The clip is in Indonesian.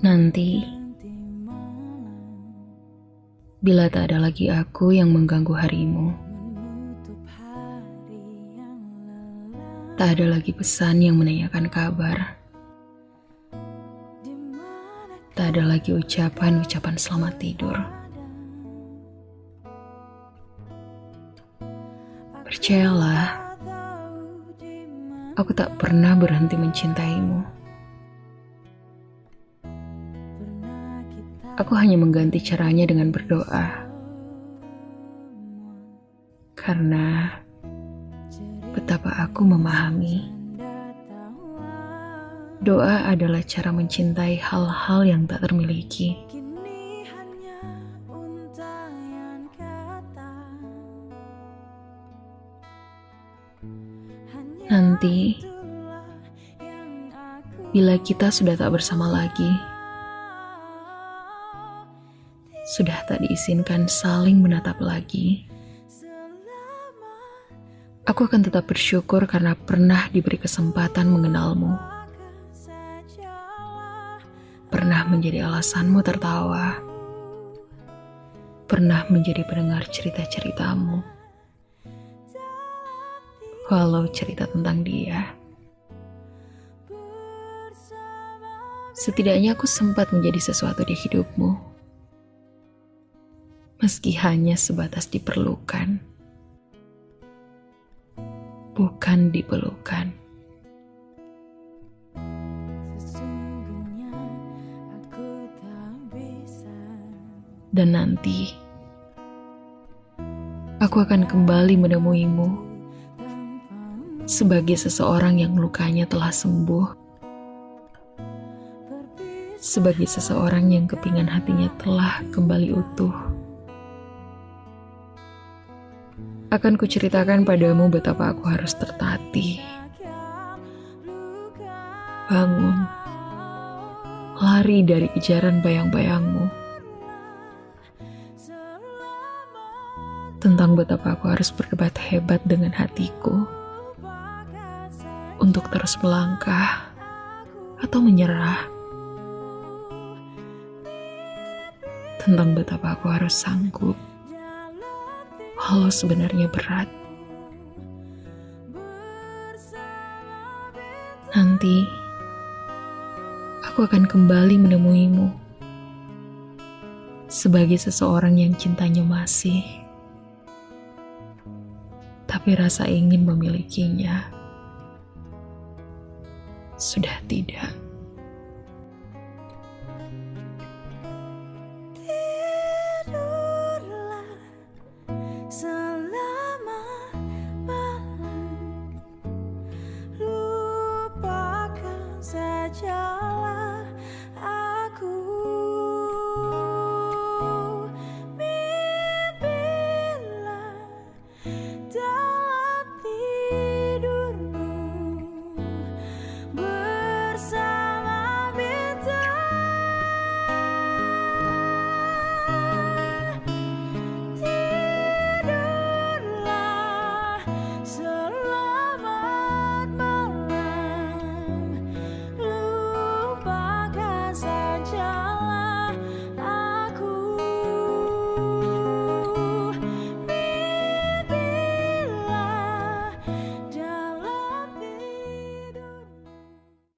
Nanti, bila tak ada lagi aku yang mengganggu harimu, tak ada lagi pesan yang menanyakan kabar, tak ada lagi ucapan-ucapan selamat tidur. Percayalah, aku tak pernah berhenti mencintaimu. Aku hanya mengganti caranya dengan berdoa. Karena betapa aku memahami doa adalah cara mencintai hal-hal yang tak termiliki. Nanti, bila kita sudah tak bersama lagi, sudah tak diizinkan saling menatap lagi. Aku akan tetap bersyukur karena pernah diberi kesempatan mengenalmu. Pernah menjadi alasanmu tertawa. Pernah menjadi pendengar cerita-ceritamu. Walau cerita tentang dia. Setidaknya aku sempat menjadi sesuatu di hidupmu meski hanya sebatas diperlukan, bukan dipelukan. Dan nanti, aku akan kembali menemuimu sebagai seseorang yang lukanya telah sembuh, sebagai seseorang yang kepingan hatinya telah kembali utuh. Akan kuceritakan padamu betapa aku harus tertatih. Bangun, lari dari kejaran bayang-bayangmu. Tentang betapa aku harus berdebat hebat dengan hatiku untuk terus melangkah atau menyerah. Tentang betapa aku harus sanggup walau sebenarnya berat. Nanti, aku akan kembali menemuimu sebagai seseorang yang cintanya masih, tapi rasa ingin memilikinya sudah tidak.